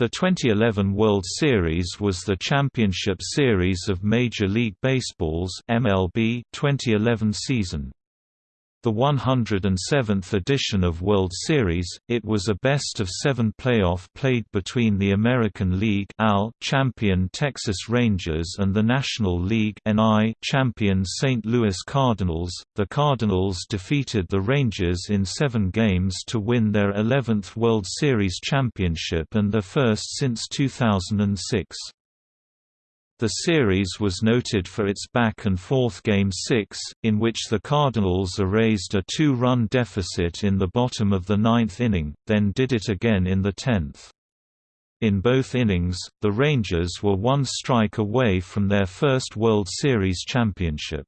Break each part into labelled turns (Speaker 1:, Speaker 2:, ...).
Speaker 1: The 2011 World Series was the championship series of Major League Baseball's MLB 2011 season. The 107th edition of World Series, it was a best-of-seven playoff played between the American League champion Texas Rangers and the National League champion St. Louis Cardinals. The Cardinals defeated the Rangers in seven games to win their 11th World Series championship and their first since 2006. The series was noted for its back-and-forth Game 6, in which the Cardinals erased a two-run deficit in the bottom of the ninth inning, then did it again in the tenth. In both innings, the Rangers were one strike away from their first World Series championship.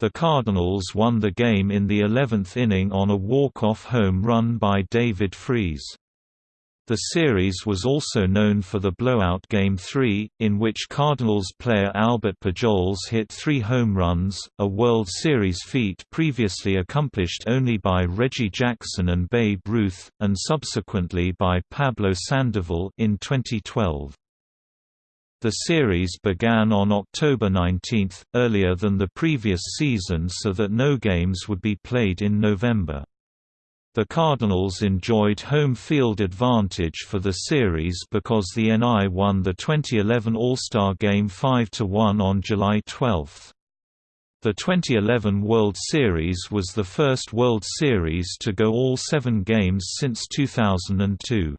Speaker 1: The Cardinals won the game in the 11th inning on a walk-off home run by David Freese. The series was also known for the blowout Game 3, in which Cardinals player Albert Pujols hit three home runs, a World Series feat previously accomplished only by Reggie Jackson and Babe Ruth, and subsequently by Pablo Sandoval in 2012. The series began on October 19, earlier than the previous season so that no games would be played in November. The Cardinals enjoyed home field advantage for the series because the NL won the 2011 All-Star Game 5–1 on July 12. The 2011 World Series was the first World Series to go all seven games since 2002.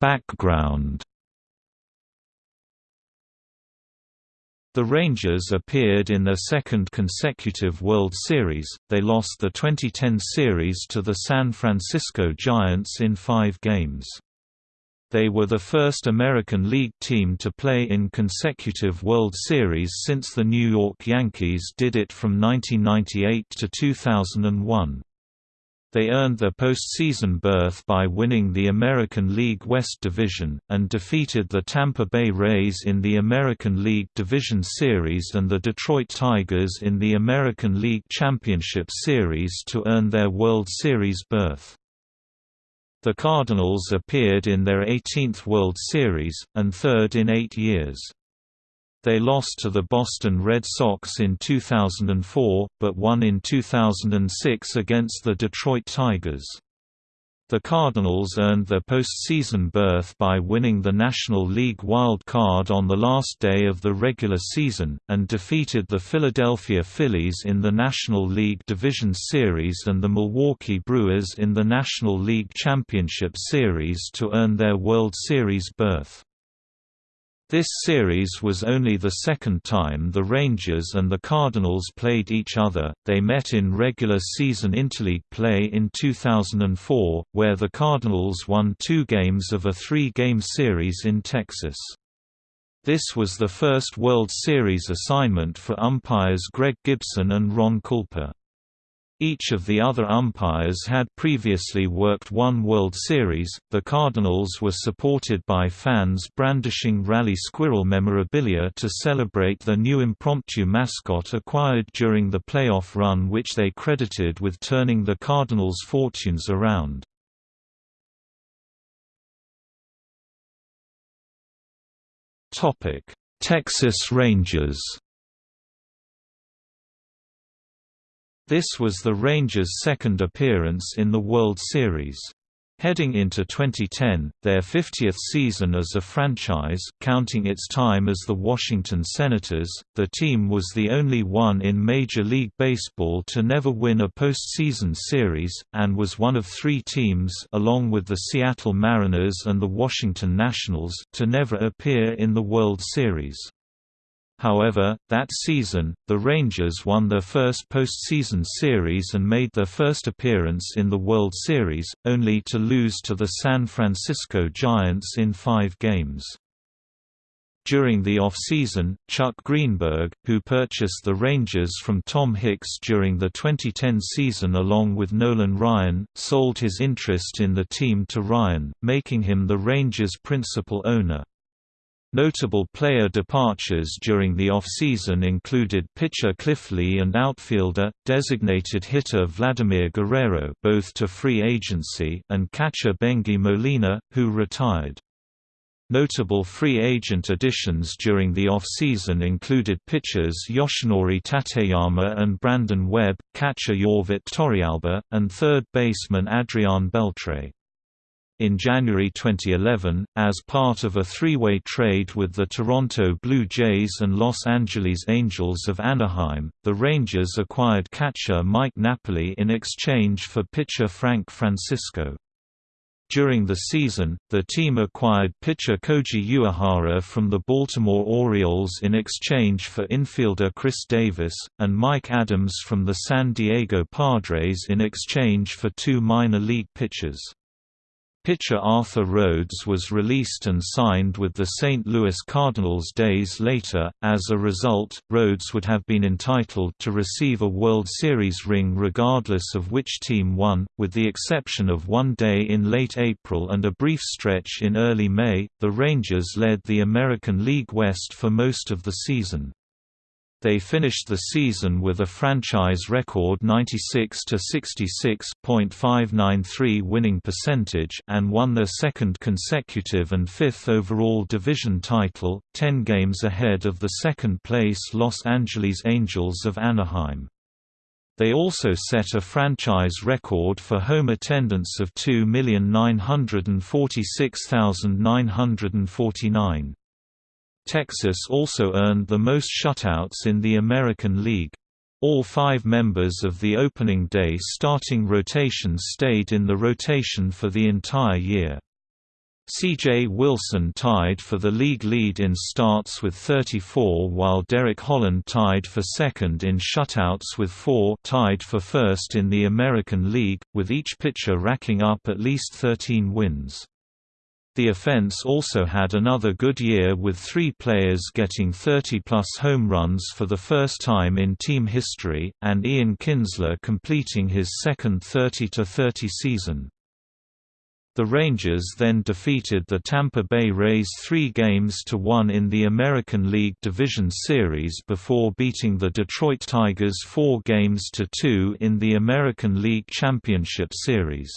Speaker 1: Background The Rangers appeared in their second consecutive World Series, they lost the 2010 series to the San Francisco Giants in five games. They were the first American League team to play in consecutive World Series since the New York Yankees did it from 1998 to 2001. They earned their postseason berth by winning the American League West Division, and defeated the Tampa Bay Rays in the American League Division Series and the Detroit Tigers in the American League Championship Series to earn their World Series berth. The Cardinals appeared in their 18th World Series, and third in eight years. They lost to the Boston Red Sox in 2004, but won in 2006 against the Detroit Tigers. The Cardinals earned their postseason berth by winning the National League Wild Card on the last day of the regular season, and defeated the Philadelphia Phillies in the National League Division Series and the Milwaukee Brewers in the National League Championship Series to earn their World Series berth. This series was only the second time the Rangers and the Cardinals played each other, they met in regular season interleague play in 2004, where the Cardinals won two games of a three-game series in Texas. This was the first World Series assignment for umpires Greg Gibson and Ron Kulpa. Each of the other umpires had previously worked one World Series. The Cardinals were supported by fans brandishing Rally Squirrel memorabilia to celebrate the new impromptu mascot acquired during the playoff run, which they credited with turning the Cardinals' fortunes around. Texas Rangers This was the Rangers' second appearance in the World Series. Heading into 2010, their 50th season as a franchise, counting its time as the Washington Senators, the team was the only one in Major League Baseball to never win a postseason series, and was one of three teams along with the Seattle Mariners and the Washington Nationals to never appear in the World Series. However, that season, the Rangers won their first postseason series and made their first appearance in the World Series, only to lose to the San Francisco Giants in five games. During the off-season, Chuck Greenberg, who purchased the Rangers from Tom Hicks during the 2010 season along with Nolan Ryan, sold his interest in the team to Ryan, making him the Rangers' principal owner. Notable player departures during the off-season included pitcher Cliff Lee and outfielder, designated hitter Vladimir Guerrero both to free agency and catcher Bengie Molina, who retired. Notable free agent additions during the off-season included pitchers Yoshinori Tateyama and Brandon Webb, catcher Yorvit Torrealba, and third baseman Adrian Beltre. In January 2011, as part of a three-way trade with the Toronto Blue Jays and Los Angeles Angels of Anaheim, the Rangers acquired catcher Mike Napoli in exchange for pitcher Frank Francisco. During the season, the team acquired pitcher Koji Uehara from the Baltimore Orioles in exchange for infielder Chris Davis, and Mike Adams from the San Diego Padres in exchange for two minor league pitchers. Pitcher Arthur Rhodes was released and signed with the St. Louis Cardinals days later. As a result, Rhodes would have been entitled to receive a World Series ring regardless of which team won, with the exception of one day in late April and a brief stretch in early May. The Rangers led the American League West for most of the season. They finished the season with a franchise record 96 to 66.593 winning percentage and won their second consecutive and fifth overall division title, 10 games ahead of the second-place Los Angeles Angels of Anaheim. They also set a franchise record for home attendance of 2,946,949. Texas also earned the most shutouts in the American League. All five members of the opening day starting rotation stayed in the rotation for the entire year. C.J. Wilson tied for the league lead in starts with 34 while Derek Holland tied for second in shutouts with 4 tied for first in the American League, with each pitcher racking up at least 13 wins. The offense also had another good year with three players getting 30-plus home runs for the first time in team history, and Ian Kinsler completing his second 30-30 season. The Rangers then defeated the Tampa Bay Rays three games to one in the American League Division Series before beating the Detroit Tigers four games to two in the American League Championship Series.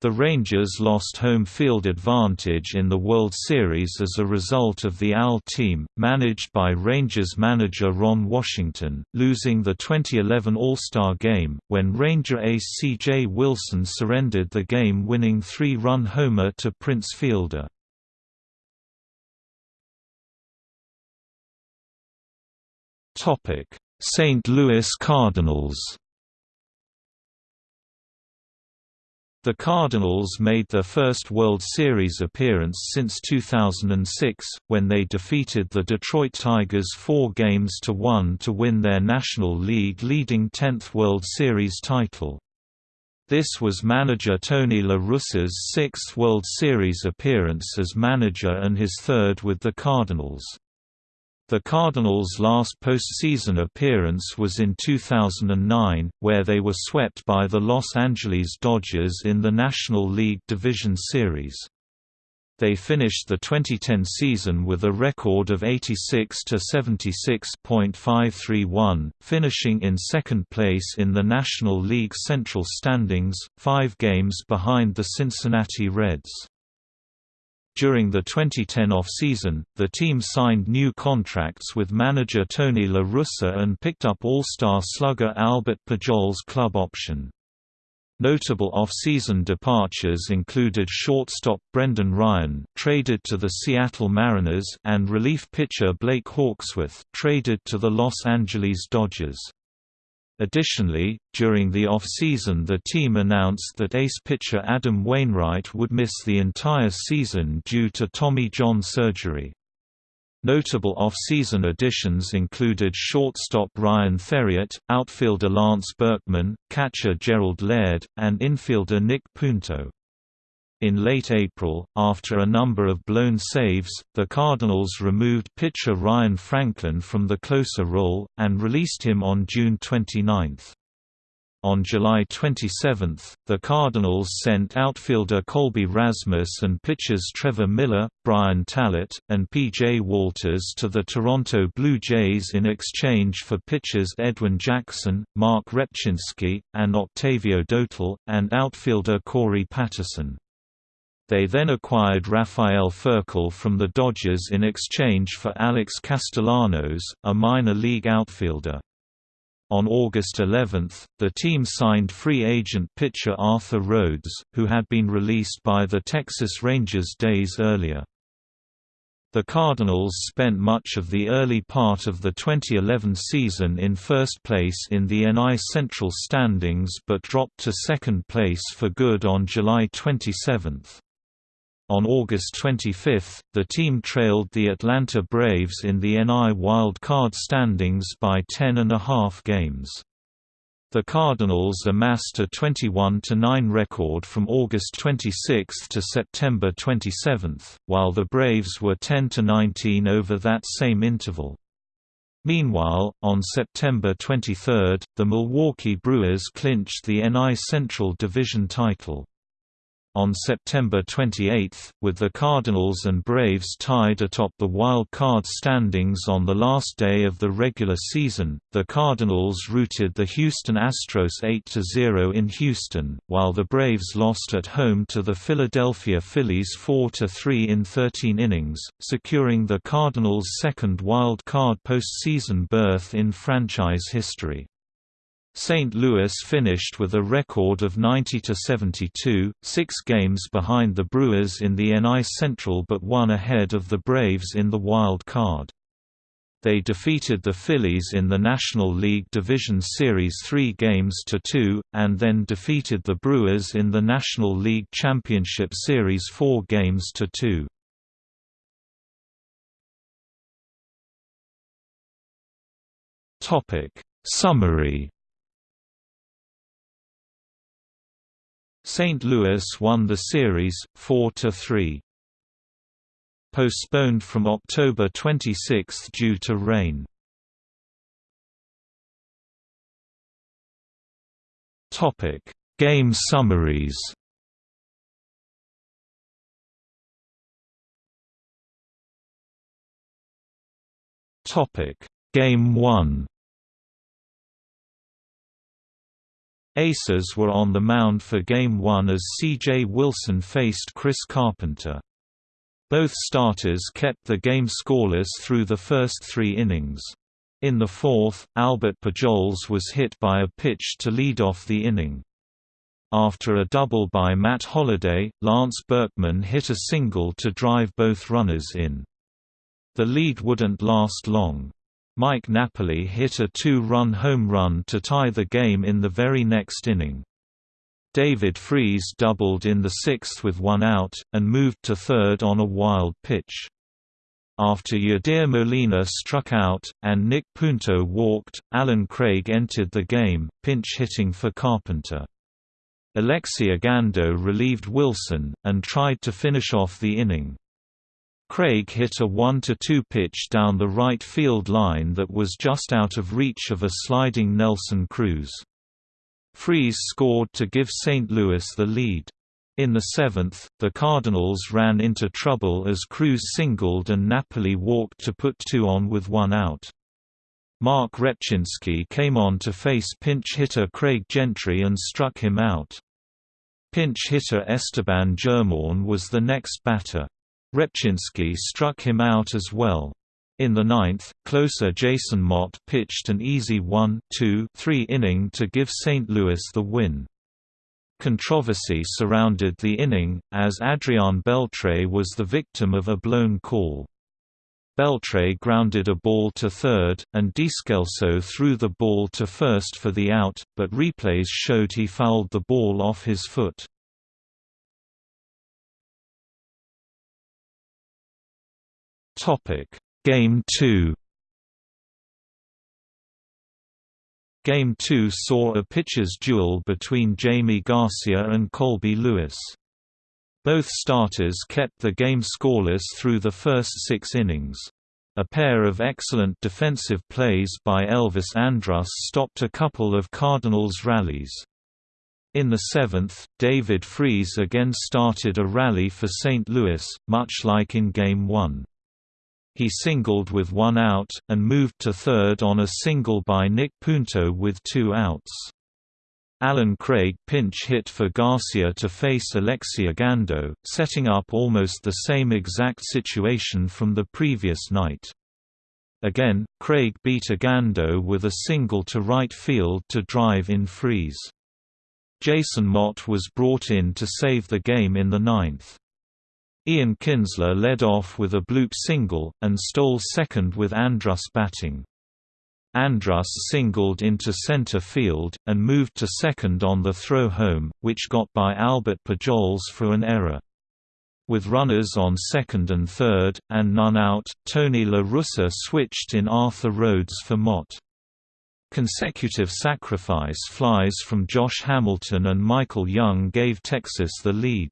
Speaker 1: The Rangers lost home field advantage in the World Series as a result of the AL team, managed by Rangers manager Ron Washington, losing the 2011 All-Star Game, when Ranger ace C.J. Wilson surrendered the game-winning three-run homer to Prince Fielder. St. Louis Cardinals The Cardinals made their first World Series appearance since 2006, when they defeated the Detroit Tigers four games to one to win their National League leading 10th World Series title. This was manager Tony La Russa's sixth World Series appearance as manager and his third with the Cardinals. The Cardinals' last postseason appearance was in 2009, where they were swept by the Los Angeles Dodgers in the National League Division Series. They finished the 2010 season with a record of 86 to 76.531, finishing in second place in the National League Central standings, 5 games behind the Cincinnati Reds. During the 2010 off-season, the team signed new contracts with manager Tony La Russa and picked up All-Star slugger Albert Pujol's club option. Notable off-season departures included shortstop Brendan Ryan traded to the Seattle Mariners and relief pitcher Blake Hawksworth traded to the Los Angeles Dodgers. Additionally, during the off-season the team announced that ace pitcher Adam Wainwright would miss the entire season due to Tommy John surgery. Notable off-season additions included shortstop Ryan Theriot, outfielder Lance Berkman, catcher Gerald Laird, and infielder Nick Punto. In late April, after a number of blown saves, the Cardinals removed pitcher Ryan Franklin from the closer role, and released him on June 29. On July 27, the Cardinals sent outfielder Colby Rasmus and pitchers Trevor Miller, Brian Tallet, and P.J. Walters to the Toronto Blue Jays in exchange for pitchers Edwin Jackson, Marc Rzepczynski, and Octavio Dotel, and outfielder Corey Patterson. They then acquired Rafael Furcal from the Dodgers in exchange for Alex Castellanos, a minor league outfielder. On August 11, the team signed free agent pitcher Arthur Rhodes, who had been released by the Texas Rangers days earlier. The Cardinals spent much of the early part of the 2011 season in first place in the NL Central standings but dropped to second place for good on July 27. On August 25, the team trailed the Atlanta Braves in the NL Wild Card standings by 10 and a half games. The Cardinals amassed a 21–9 record from August 26 to September 27, while the Braves were 10–19 over that same interval. Meanwhile, on September 23, the Milwaukee Brewers clinched the NL Central Division title. On September 28, with the Cardinals and Braves tied atop the wild card standings on the last day of the regular season, the Cardinals routed the Houston Astros 8–0 in Houston, while the Braves lost at home to the Philadelphia Phillies 4–3 in 13 innings, securing the Cardinals' second wild card postseason berth in franchise history. St. Louis finished with a record of 90–72, six games behind the Brewers in the NL Central but one ahead of the Braves in the wild card. They defeated the Phillies in the National League Division Series 3 games to 2, and then defeated the Brewers in the National League Championship Series 4 games to 2. Summary St. Louis won the series, 4–3. Postponed from October 26 due to rain. Topic Game summaries Topic Game 1 Aces were on the mound for Game 1 as C.J. Wilson faced Chris Carpenter. Both starters kept the game scoreless through the first three innings. In the fourth, Albert Pujols was hit by a pitch to lead off the inning. After a double by Matt Holliday, Lance Berkman hit a single to drive both runners in. The lead wouldn't last long. Mike Napoli hit a two-run home run to tie the game in the very next inning. David Freese doubled in the sixth with one out, and moved to third on a wild pitch. After Yadier Molina struck out, and Nick Punto walked, Allen Craig entered the game, pinch hitting for Carpenter. Alexi Ogando relieved Wilson, and tried to finish off the inning. Craig hit a 1–2 pitch down the right field line that was just out of reach of a sliding Nelson Cruz. Freese scored to give St. Louis the lead. In the seventh, the Cardinals ran into trouble as Cruz singled and Napoli walked to put two on with one out. Marc Rzepczynski came on to face pinch hitter Craig Gentry and struck him out. Pinch hitter Esteban Germán was the next batter. Rzepczynski struck him out as well. In the ninth, closer Jason Motte pitched an easy 1-2-3 inning to give St. Louis the win. Controversy surrounded the inning, as Adrian Beltre was the victim of a blown call. Beltre grounded a ball to third, and Descalso threw the ball to first for the out, but replays showed he fouled the ball off his foot. Game 2. Game 2 saw a pitcher's duel between Jaime Garcia and Colby Lewis. Both starters kept the game scoreless through the first six innings. A pair of excellent defensive plays by Elvis Andrus stopped a couple of Cardinals rallies. In the seventh, David Freese again started a rally for St. Louis, much like in Game 1. He singled with one out, and moved to third on a single by Nick Punto with two outs. Allen Craig pinch hit for Garcia to face Alexi Ogando, setting up almost the same exact situation from the previous night. Again, Craig beat Ogando with a single to right field to drive in Freese. Jason Motte was brought in to save the game in the ninth. Ian Kinsler led off with a bloop single, and stole second with Andrus batting. Andrus singled into center field, and moved to second on the throw home, which got by Albert Pujols for an error. With runners on second and third, and none out, Tony La Russa switched in Arthur Rhodes for Motte. Consecutive sacrifice flies from Josh Hamilton and Michael Young gave Texas the lead.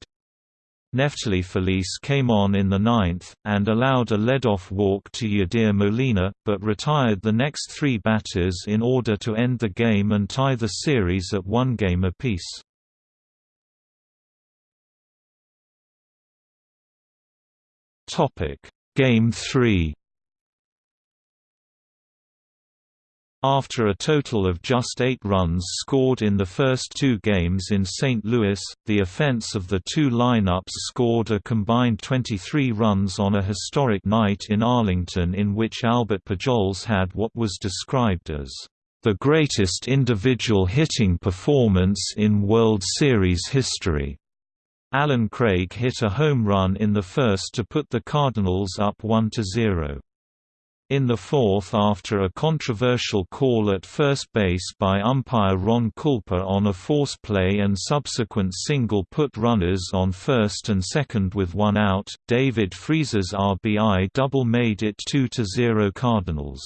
Speaker 1: Neftali Feliz came on in the ninth, and allowed a lead-off walk to Yadier Molina, but retired the next three batters in order to end the game and tie the series at one game apiece. Game 3 After a total of just eight runs scored in the first two games in St. Louis, the offense of the two lineups scored a combined 23 runs on a historic night in Arlington in which Albert Pujols had what was described as the greatest individual hitting performance in World Series history. Allen Craig hit a home run in the first to put the Cardinals up 1–0. In the fourth after a controversial call at first base by umpire Ron Kulpa on a force play and subsequent single put runners on first and second with one out, David Freese's RBI double made it 2–0 Cardinals.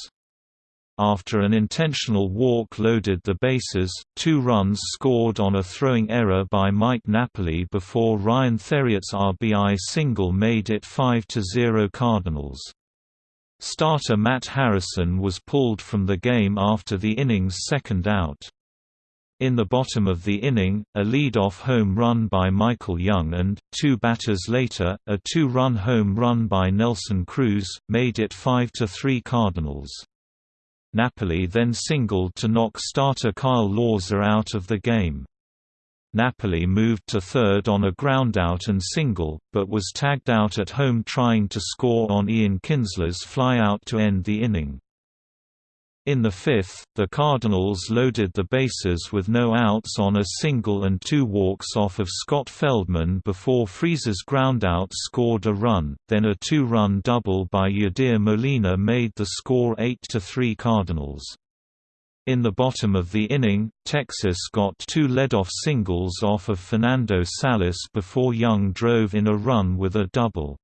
Speaker 1: After an intentional walk loaded the bases, two runs scored on a throwing error by Mike Napoli before Ryan Theriot's RBI single made it 5–0 Cardinals. Starter Matt Harrison was pulled from the game after the inning's second out. In the bottom of the inning, a lead-off home run by Michael Young and, two batters later, a two-run home run by Nelson Cruz, made it 5–3 Cardinals. Napoli then singled to knock starter Kyle Lohse out of the game. Napoli moved to third on a groundout and single, but was tagged out at home trying to score on Ian Kinsler's flyout to end the inning. In the fifth, the Cardinals loaded the bases with no outs on a single and two walks off of Scott Feldman before Freese's groundout scored a run, then a two-run double by Yadier Molina made the score 8–3 Cardinals. In the bottom of the inning, Texas got two leadoff singles off of Fernando Salas before Young drove in a run with a double.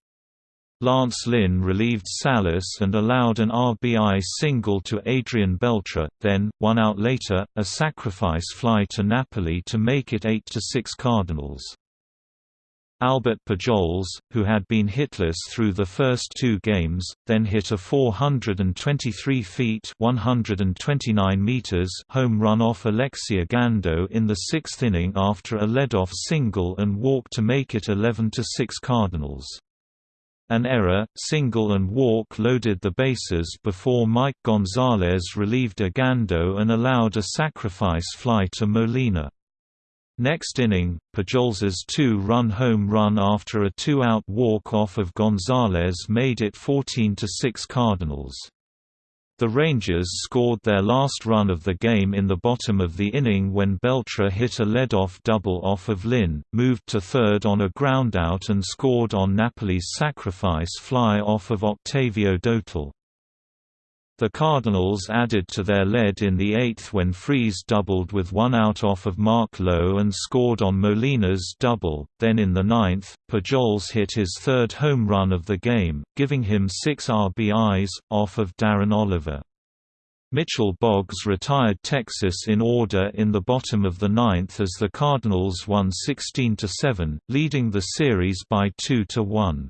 Speaker 1: Lance Lynn relieved Salas and allowed an RBI single to Adrian Beltre, then, one out later, a sacrifice fly to Napoli to make it 8–6 Cardinals. Albert Pujols, who had been hitless through the first two games, then hit a 423 feet 129 meters home run off Alexi Ogando in the sixth inning after a leadoff single and walk to make it 11–6 Cardinals. An error, single and walk loaded the bases before Mike Gonzalez relieved Ogando and allowed a sacrifice fly to Molina. Next inning, Pujols's two-run home run after a two-out walk-off of Gonzalez made it 14–6 Cardinals. The Rangers scored their last run of the game in the bottom of the inning when Beltre hit a lead-off double off of Lynn, moved to third on a groundout and scored on Napoli's sacrifice fly off of Octavio Dotel. The Cardinals added to their lead in the eighth when Freese doubled with one out off of Mark Lowe and scored on Molina's double, then in the ninth, Pujols hit his third home run of the game, giving him six RBIs, off of Darren Oliver. Mitchell Boggs retired Texas in order in the bottom of the ninth as the Cardinals won 16–7, leading the series by 2–1.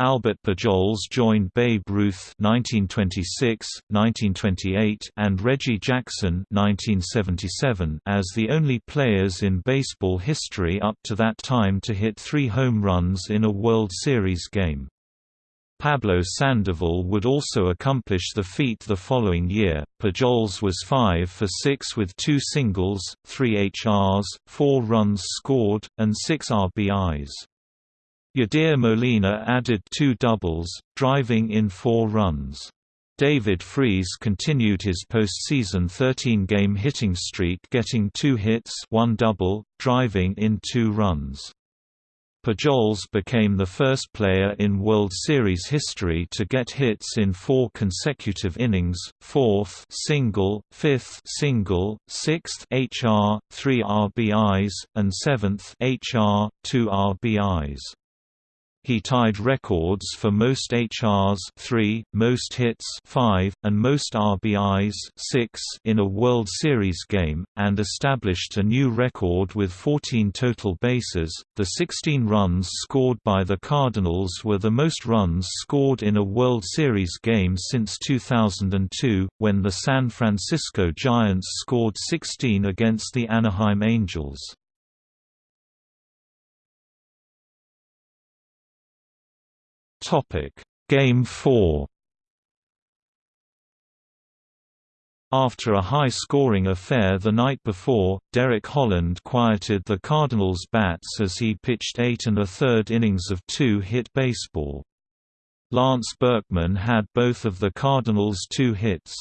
Speaker 1: Albert Pujols joined Babe Ruth (1926, 1928) and Reggie Jackson (1977) as the only players in baseball history up to that time to hit three home runs in a World Series game. Pablo Sandoval would also accomplish the feat the following year. Pujols was 5 for 6 with two singles, 3 HRs, 4 runs scored, and 6 RBIs. Yadier Molina added two doubles, driving in four runs. David Freese continued his postseason 13-game hitting streak getting two hits one double, driving in two runs. Pujols became the first player in World Series history to get hits in four consecutive innings, fourth single, fifth single, sixth HR, three RBIs, and seventh HR, two RBIs. He tied records for most HRs 3, most hits 5, and most RBIs 6 in a World Series game, and established a new record with 14 total bases. The 16 runs scored by the Cardinals were the most runs scored in a World Series game since 2002, when the San Francisco Giants scored 16 against the Anaheim Angels. Topic: Game 4. After a high-scoring affair the night before, Derek Holland quieted the Cardinals' bats as he pitched eight and a third innings of two-hit baseball. Lance Berkman had both of the Cardinals' two hits.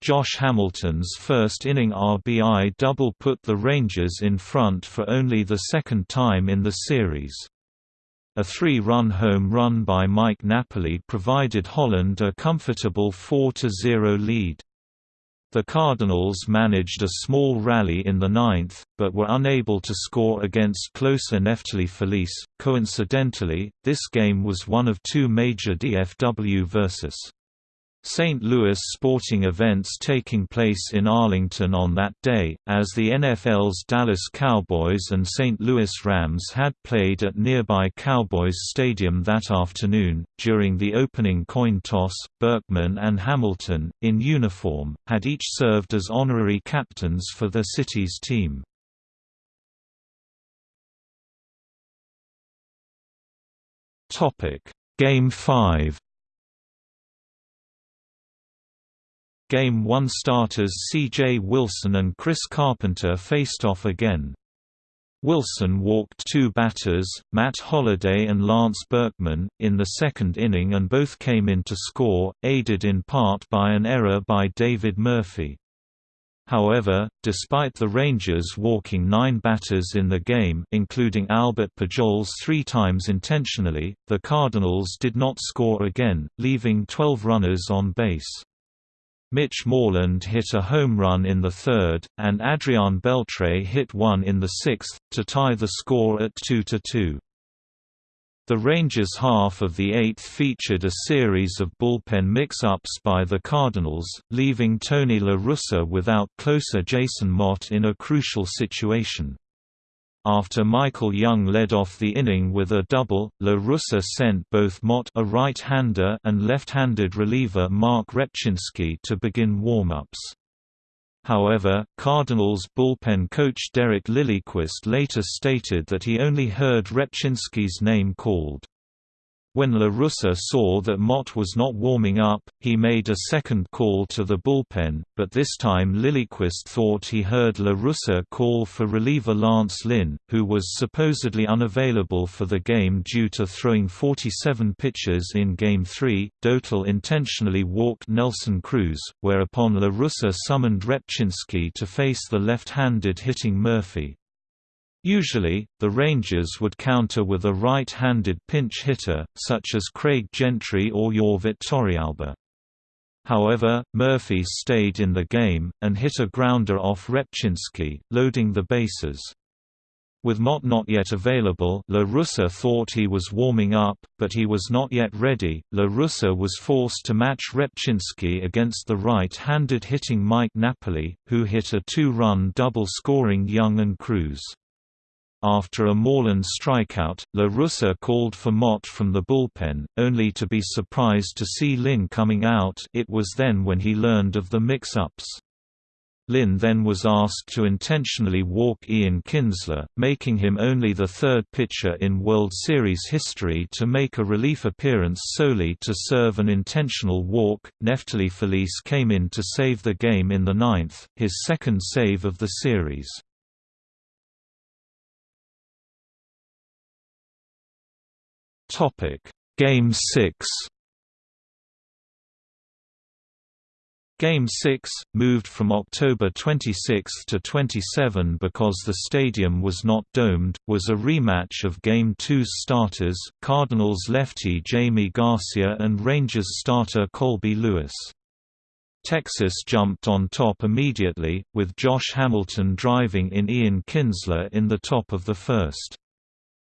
Speaker 1: Josh Hamilton's first inning RBI double put the Rangers in front for only the second time in the series. A three-run home run by Mike Napoli provided Holland a comfortable 4–0 lead. The Cardinals managed a small rally in the ninth, but were unable to score against closer Neftali Feliz. Coincidentally, this game was one of two major DFW vs. St. Louis sporting events taking place in Arlington on that day, as the NFL's Dallas Cowboys and St. Louis Rams had played at nearby Cowboys Stadium that afternoon. During the opening coin toss, Berkman and Hamilton, in uniform, had each served as honorary captains for their city's team. Game 5 Game 1 starters C.J. Wilson and Chris Carpenter faced off again. Wilson walked two batters, Matt Holliday and Lance Berkman, in the second inning and both came in to score, aided in part by an error by David Murphy. However, despite the Rangers walking nine batters in the game including Albert Pujols three times intentionally, the Cardinals did not score again, leaving 12 runners on base. Mitch Moreland hit a home run in the third, and Adrian Beltre hit one in the sixth, to tie the score at 2–2. The Rangers' half of the eighth featured a series of bullpen mix-ups by the Cardinals, leaving Tony La Russa without closer Jason Motte in a crucial situation. After Michael Young led off the inning with a double, La Russa sent both Motte a right-hander and left-handed reliever Marc Rzepczynski to begin warm-ups. However, Cardinals bullpen coach Derek Lilliquist later stated that he only heard Rzepczynski's name called. When La Russa saw that Motte was not warming up, he made a second call to the bullpen, but this time Lilliquist thought he heard La Russa call for reliever Lance Lynn, who was supposedly unavailable for the game due to throwing 47 pitches in Game 3. Dotel intentionally walked Nelson Cruz, whereupon La Russa summoned Rzepczynski to face the left-handed hitting Murphy. Usually, the Rangers would counter with a right-handed pinch hitter, such as Craig Gentry or Yorvit Torrealba. However, Murphy stayed in the game, and hit a grounder off Rzepczynski, loading the bases. With Motte not yet available La Russa thought he was warming up, but he was not yet ready. La Russa was forced to match Rzepczynski against the right-handed hitting Mike Napoli, who hit a two-run double scoring Young and Cruz. After a Moreland strikeout, La Russa called for Motte from the bullpen, only to be surprised to see Lynn coming out it was then when he learned of the mix-ups. Lynn then was asked to intentionally walk Ian Kinsler, making him only the third pitcher in World Series history to make a relief appearance solely to serve an intentional walk. Neftali Feliz came in to save the game in the ninth, his second save of the series. Game 6 Game 6, moved from October 26 to 27 because the stadium was not domed, was a rematch of Game 2's starters, Cardinals lefty Jaime Garcia and Rangers starter Colby Lewis. Texas jumped on top immediately, with Josh Hamilton driving in Ian Kinsler in the top of the first.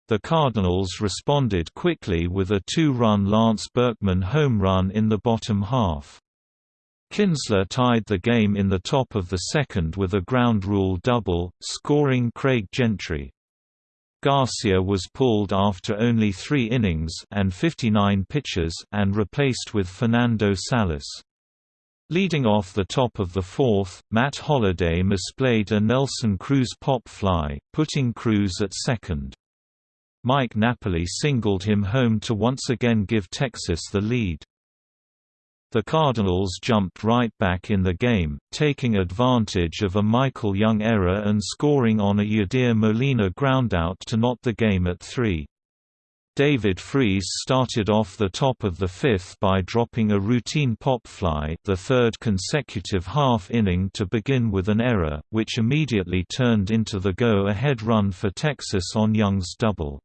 Speaker 1: The Cardinals responded quickly with a two-run Lance Berkman home run in the bottom half. Kinsler tied the game in the top of the second with a ground rule double, scoring Craig Gentry. Garcia was pulled after only three innings and 59 pitches and replaced with Fernando Salas. Leading off the top of the fourth, Matt Holliday misplayed a Nelson Cruz pop fly, putting Cruz at second. Mike Napoli singled him home to once again give Texas the lead. The Cardinals jumped right back in the game, taking advantage of a Michael Young error and scoring on a Yadier Molina groundout to knot the game at 3. David Freese started off the top of the fifth by dropping a routine pop fly the third consecutive half inning to begin with an error, which immediately turned into the go-ahead run for Texas on Young's double.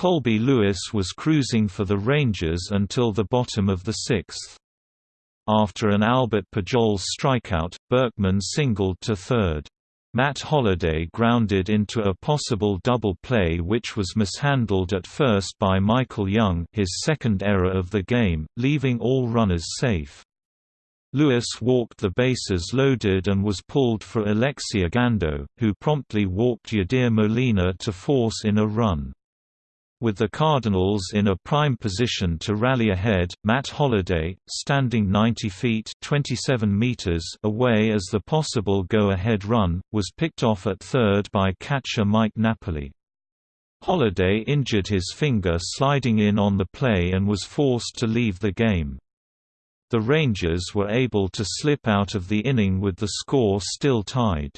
Speaker 1: Colby Lewis was cruising for the Rangers until the bottom of the sixth. After an Albert Pujols strikeout, Berkman singled to third. Matt Holliday grounded into a possible double play which was mishandled at first by Michael Young his second error of the game, leaving all runners safe. Lewis walked the bases loaded and was pulled for Alexi Ogando, who promptly walked Yadier Molina to force in a run. With the Cardinals in a prime position to rally ahead, Matt Holliday, standing 90 feet 27 meters away as the possible go-ahead run, was picked off at third by catcher Mike Napoli. Holliday injured his finger sliding in on the play and was forced to leave the game. The Rangers were able to slip out of the inning with the score still tied.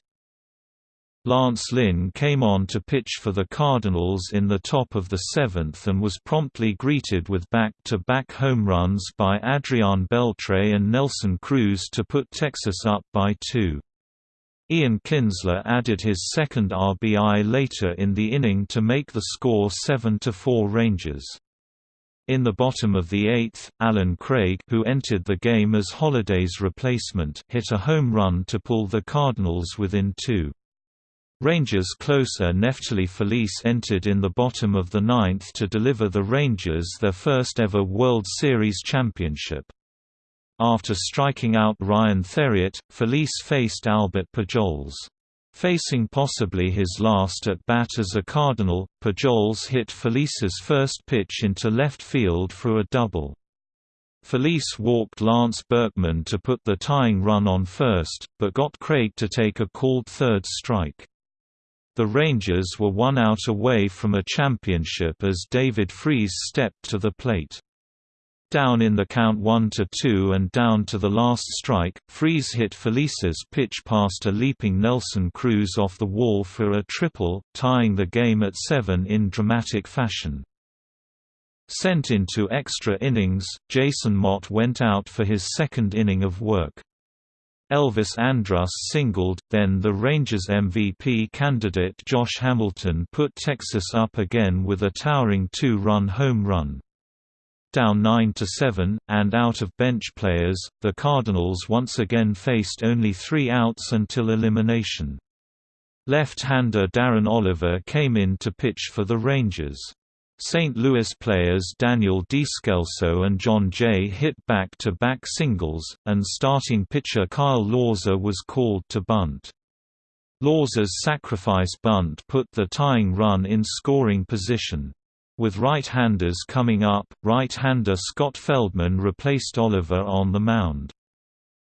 Speaker 1: Lance Lynn came on to pitch for the Cardinals in the top of the seventh and was promptly greeted with back-to-back -back home runs by Adrian Beltre and Nelson Cruz to put Texas up by two. Ian Kinsler added his second RBI later in the inning to make the score 7–4 Rangers. In the bottom of the eighth, Allen Craig who entered the game as Holliday's replacement hit a home run to pull the Cardinals within two. Rangers closer Neftali Feliz entered in the bottom of the ninth to deliver the Rangers their first ever World Series championship. After striking out Ryan Theriot, Feliz faced Albert Pujols. Facing possibly his last at-bat as a Cardinal, Pujols hit Feliz's first pitch into left field for a double. Feliz walked Lance Berkman to put the tying run on first, but got Craig to take a called third strike. The Rangers were one out away from a championship as David Freese stepped to the plate. Down in the count 1–2 and down to the last strike, Freese hit Feliz's pitch past a leaping Nelson Cruz off the wall for a triple, tying the game at 7 in dramatic fashion. Sent into extra innings, Jason Motte went out for his second inning of work. Elvis Andrus singled, then the Rangers MVP candidate Josh Hamilton put Texas up again with a towering two-run home run. Down 9–7, and out of bench players, the Cardinals once again faced only three outs until elimination. Left-hander Darren Oliver came in to pitch for the Rangers. St. Louis players Daniel Descalso and Jon Jay hit back-to-back -back singles, and starting pitcher Kyle Lohse was called to bunt. Lohse's sacrifice bunt put the tying run in scoring position. With right-handers coming up, right-hander Scott Feldman replaced Oliver on the mound.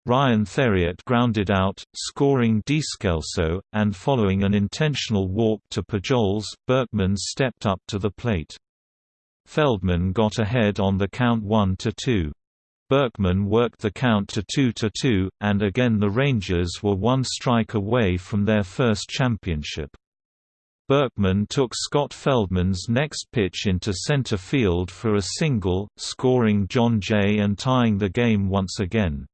Speaker 1: Ryan Theriot grounded out, scoring Descalso, and following an intentional walk to Pujols, Berkman stepped up to the plate. Feldman got ahead on the count 1–2. Berkman worked the count to 2–2, and again the Rangers were one strike away from their first championship. Berkman took Scott Feldman's next pitch into center field for a single, scoring Jon Jay and tying the game once again.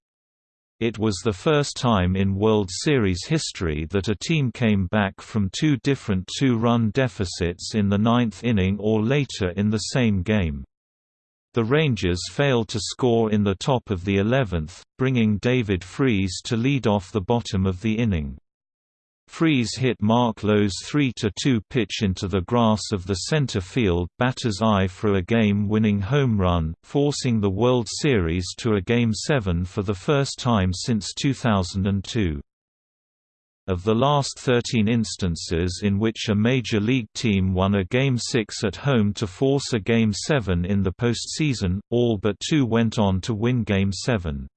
Speaker 1: It was the first time in World Series history that a team came back from two different two-run deficits in the ninth inning or later in the same game. The Rangers failed to score in the top of the 11th, bringing David Freese to lead off the bottom of the inning. Freese hit Mark Lowe's 3–2 pitch into the grass of the center field batter's eye for a game-winning home run, forcing the World Series to a Game 7 for the first time since 2002. Of the last 13 instances in which a Major League team won a Game 6 at home to force a Game 7 in the postseason, all but two went on to win Game 7.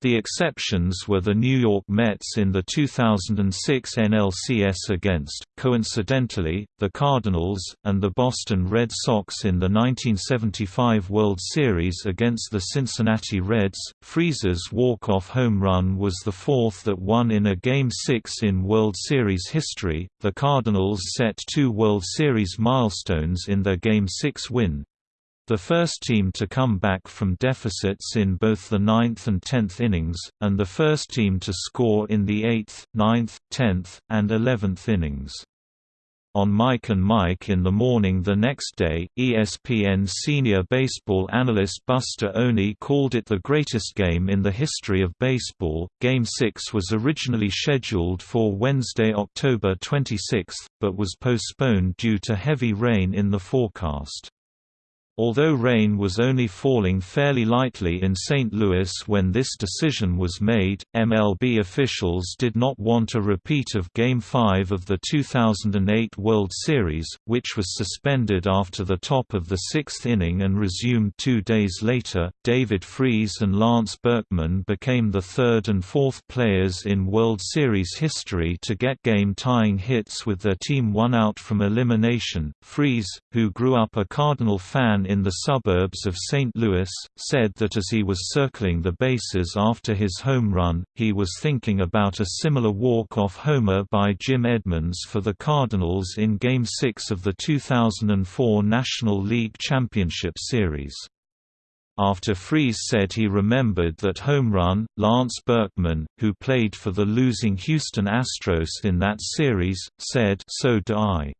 Speaker 1: The exceptions were the New York Mets in the 2006 NLCS against, coincidentally, the Cardinals, and the Boston Red Sox in the 1975 World Series against the Cincinnati Reds. Freese's walk-off home run was the fourth that won in a Game 6 in World Series history. The Cardinals set two World Series milestones in their Game 6 win, the first team to come back from deficits in both the ninth and tenth innings, and the first team to score in the eighth, ninth, tenth, and eleventh innings. On Mike and Mike in the morning the next day, ESPN senior baseball analyst Buster Olney called it the greatest game in the history of baseball. Game 6 was originally scheduled for Wednesday, October 26, but was postponed due to heavy rain in the forecast. Although rain was only falling fairly lightly in St. Louis when this decision was made, MLB officials did not want a repeat of Game 5 of the 2008 World Series, which was suspended after the top of the sixth inning and resumed two days later. David Freese and Lance Berkman became the third and fourth players in World Series history to get game tying hits with their team one out from elimination. Freese, who grew up a Cardinal fan in the suburbs of St. Louis, said that as he was circling the bases after his home run, he was thinking about a similar walk-off homer by Jim Edmonds for the Cardinals in Game 6 of the 2004 National League Championship Series. After Freese said he remembered that home run, Lance Berkman, who played for the losing Houston Astros in that series, said so do I.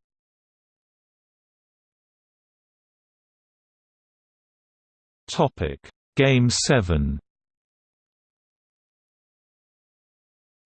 Speaker 1: Topic: Game 7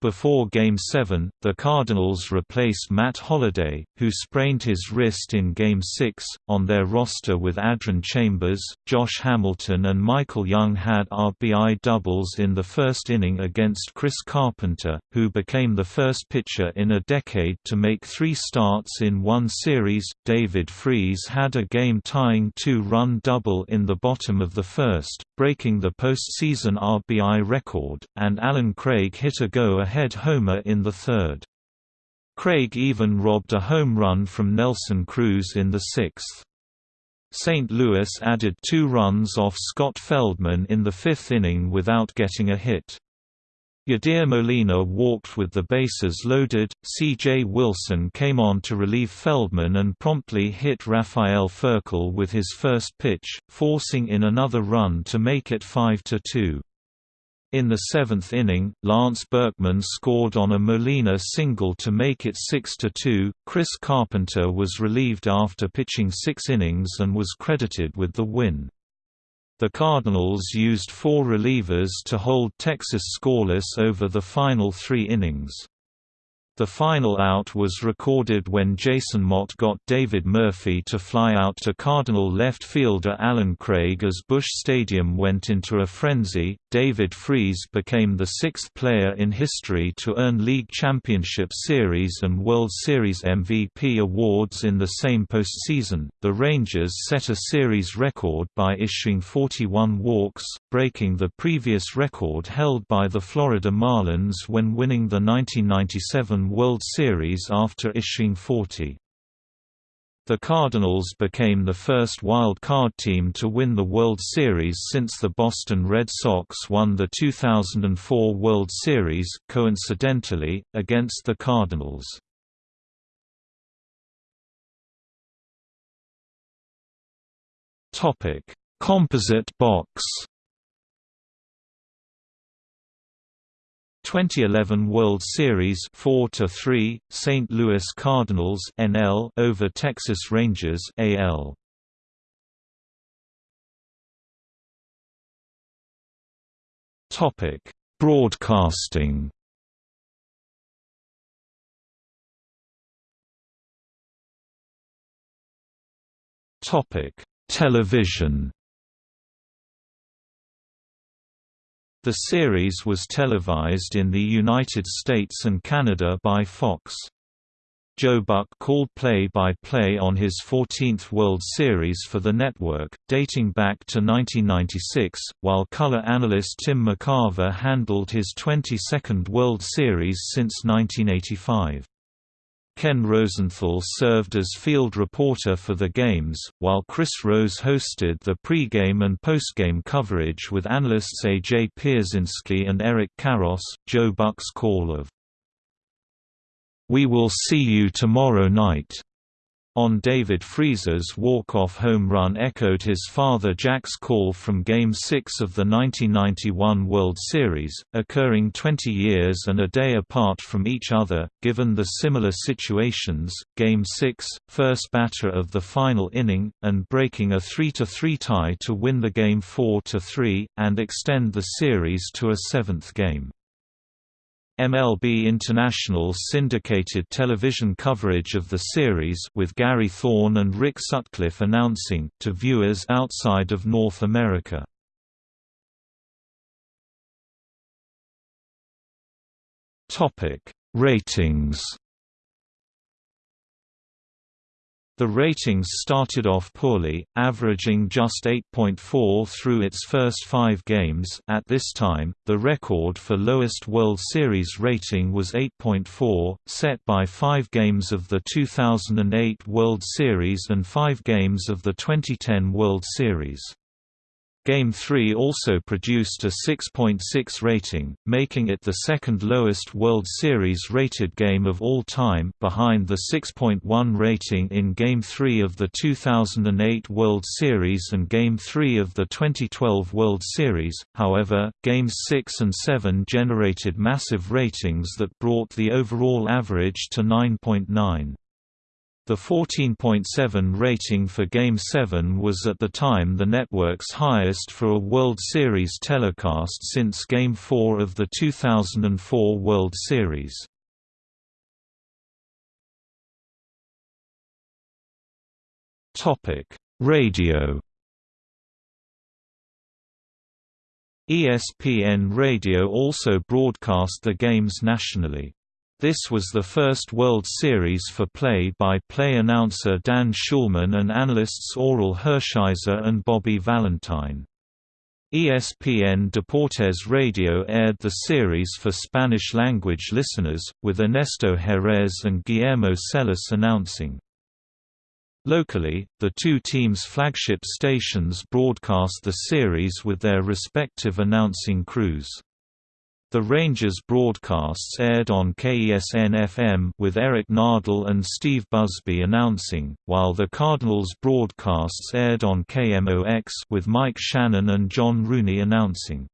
Speaker 1: Before Game 7, the Cardinals replaced Matt Holliday, who sprained his wrist in Game 6. On their roster with Adron Chambers, Josh Hamilton, and Michael Young had RBI doubles in the first inning against Chris Carpenter, who became the first pitcher in a decade to make three starts in one series. David Freese had a game tying two run double in the bottom of the first, breaking the postseason RBI record, and Allen Craig hit a go ahead homer in the third. Craig even robbed a home run from Nelson Cruz in the sixth. St. Louis added two runs off Scott Feldman in the fifth inning without getting a hit. Yadier Molina walked with the bases loaded, C.J. Wilson came on to relieve Feldman and promptly hit Rafael Furcal with his first pitch, forcing in another run to make it 5–2. In the seventh inning, Lance Berkman scored on a Molina single to make it 6–2. Chris Carpenter was relieved after pitching six innings and was credited with the win. The Cardinals used four relievers to hold Texas scoreless over the final three innings. The final out was recorded when Jason Motte got David Murphy to fly out to Cardinal left fielder Allen Craig as Busch Stadium went into a frenzy. David Freese became the sixth player in history to earn League Championship Series and World Series MVP awards in the same postseason. The Rangers set a series record by issuing 41 walks, breaking the previous record held by the Florida Marlins when winning the 1997 World Series after issuing 40. The Cardinals became the first wild card team to win the World Series since the Boston Red Sox won the 2004 World Series, coincidentally, against the Cardinals. Composite box 2011 World Series 4 to 3 St. Louis Cardinals NL over Texas Rangers AL Topic Broadcasting Topic Television The series was televised in the United States and Canada by Fox. Joe Buck called play-by-play -play on his 14th World Series for the network, dating back to 1996, while color analyst Tim McCarver handled his 22nd World Series since 1985. Ken Rosenthal served as field reporter for the games, while Chris Rose hosted the pre-game and post-game coverage with analysts A.J. Pierzynski and Eric Karros. Joe Buck's call of "'We will see you tomorrow night' on David Freese's walk-off home run echoed his father Jack's call from Game 6 of the 1991 World Series, occurring 20 years and a day apart from each other, given the similar situations, Game 6, first batter of the final inning, and breaking a 3–3 tie to win the game 4–3, and extend the series to a seventh game. MLB International syndicated television coverage of the series with Gary Thorne and Rick Sutcliffe announcing, to viewers outside of North America. Ratings The ratings started off poorly, averaging just 8.4 through its first five games at this time, the record for lowest World Series rating was 8.4, set by five games of the 2008 World Series and five games of the 2010 World Series. Game 3 also produced a 6.6 rating, making it the second lowest World Series rated game of all time behind the 6.1 rating in Game 3 of the 2008 World Series and Game 3 of the 2012 World Series. However, Games 6 and 7 generated massive ratings that brought the overall average to 9.9. The 14.7 rating for Game 7 was at the time the network's highest for a World Series telecast since Game 4 of the 2004 World Series. Radio ESPN Radio also broadcast the games nationally. This was the first World Series for play-by-play -play announcer Dan Shulman and analysts Orel Hershiser and Bobby Valentine. ESPN Deportes Radio aired the series for Spanish-language listeners, with Ernesto Jerez and Guillermo Celis announcing. Locally, the two teams' flagship stations broadcast the series with their respective announcing crews. The Rangers broadcasts aired on KESN-FM with Eric Nadel and Steve Busby announcing, while the Cardinals broadcasts aired on KMOX with Mike Shannon and John Rooney announcing.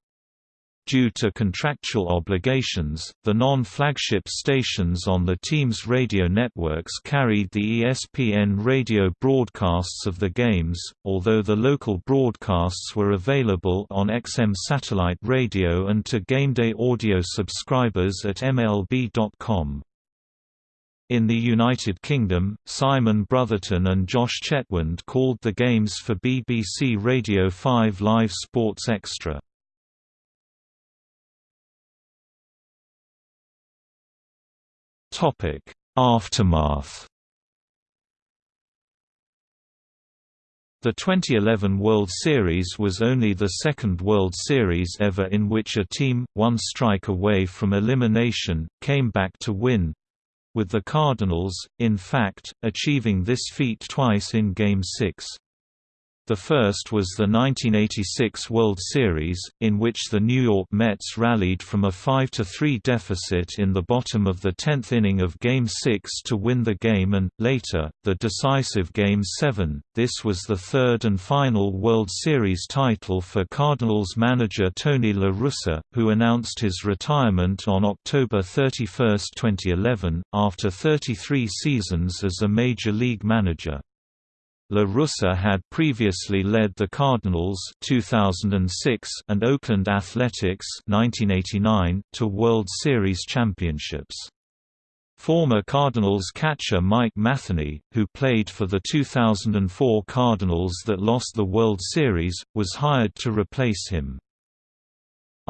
Speaker 1: Due to contractual obligations, the non-flagship stations on the team's radio networks carried the ESPN radio broadcasts of the games, although the local broadcasts were available on XM satellite radio and to GameDay audio subscribers at MLB.com. In the United Kingdom, Simon Brotherton and Josh Chetwynd called the games for BBC Radio 5 Live Sports Extra. Aftermath The 2011 World Series was only the second World Series ever in which a team, one strike away from elimination, came back to win, with the Cardinals, in fact, achieving this feat twice in Game 6. The first was the 1986 World Series, in which the New York Mets rallied from a 5–3 deficit in the bottom of the 10th inning of Game 6 to win the game and, later, the decisive Game 7. This was the third and final World Series title for Cardinals manager Tony La Russa, who announced his retirement on October 31, 2011, after 33 seasons as a Major League manager. La Russa had previously led the Cardinals 2006 and Oakland Athletics 1989 to World Series championships. Former Cardinals catcher Mike Matheny, who played for the 2004 Cardinals that lost the World Series, was hired to replace him.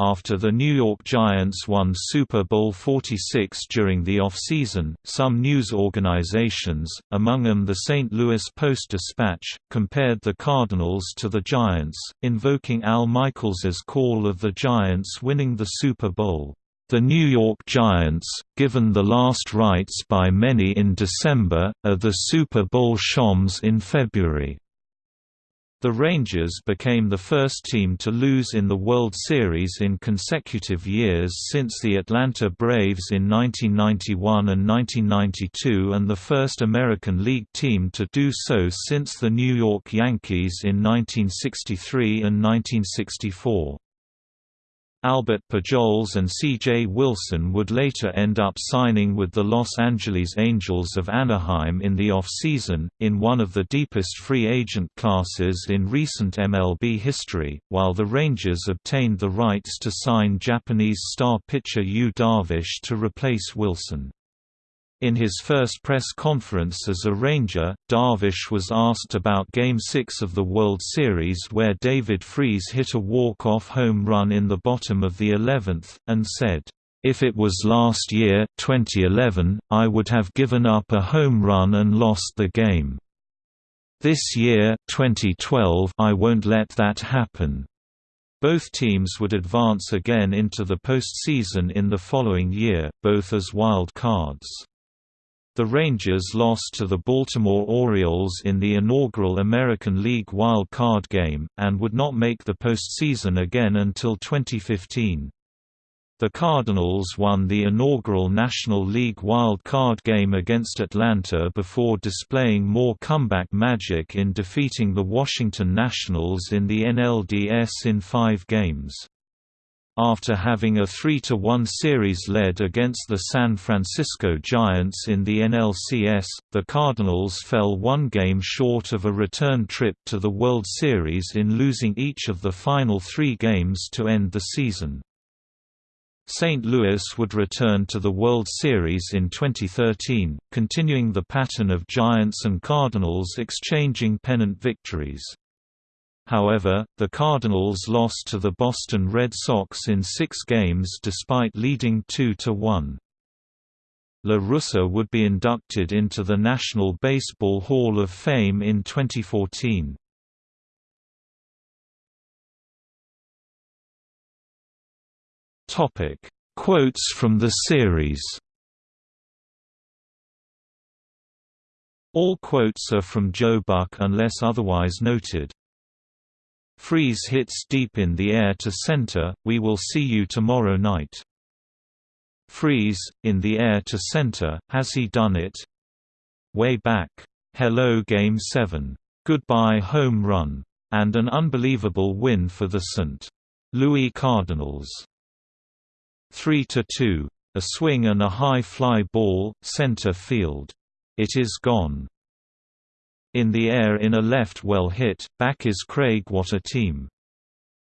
Speaker 1: After the New York Giants won Super Bowl 46 during the off-season, some news organizations, among them the St. Louis Post-Dispatch, compared the Cardinals to the Giants, invoking Al Michaels's call of the Giants winning the Super Bowl. The New York Giants, given the last rites by many in December, are the Super Bowl Shams in February. The Rangers became the first team to lose in the World Series in consecutive years since the Atlanta Braves in 1991 and 1992 and the first American League team to do so since the New York Yankees in 1963 and 1964. Albert Pujols and C.J. Wilson would later end up signing with the Los Angeles Angels of Anaheim in the off-season, in one of the deepest free agent classes in recent MLB history, while the Rangers obtained the rights to sign Japanese star pitcher Yu Darvish to replace Wilson. In his first press conference as a Ranger, Darvish was asked about Game 6 of the World Series where David Freese hit a walk-off home run in the bottom of the 11th, and said, "...if it was last year 2011, I would have given up a home run and lost the game. This year 2012, I won't let that happen." Both teams would advance again into the postseason in the following year, both as wild cards. The Rangers lost to the Baltimore Orioles in the inaugural American League Wild Card game, and would not make the postseason again until 2015. The Cardinals won the inaugural National League Wild Card game against Atlanta before displaying more comeback magic in defeating the Washington Nationals in the NLDS in five games. After having a 3–1 series led against the San Francisco Giants in the NLCS, the Cardinals fell one game short of a return trip to the World Series in losing each of the final three games to end the season. St. Louis would return to the World Series in 2013, continuing the pattern of Giants and Cardinals exchanging pennant victories. However, the Cardinals lost to the Boston Red Sox in six games despite leading 2–1. La Russa would be inducted into the National Baseball Hall of Fame in 2014. Topic: Quotes from the series All quotes are from Joe Buck unless otherwise noted. Freese hits deep in the air to center, we will see you tomorrow night. Freese, in the air to center, has he done it? Way back. Hello Game 7. Goodbye home run. And an unbelievable win for the St. Louis Cardinals. 3–2. A swing and a high fly ball, center field. It is gone. In the air in a left well hit, back is Craig What a team.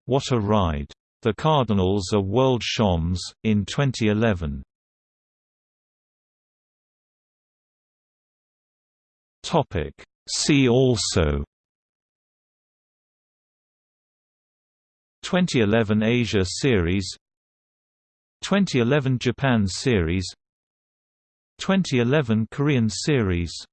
Speaker 1: What a ride. The Cardinals are world champs, in 2011. See also 2011 Asia Series 2011 Japan Series 2011 Korean Series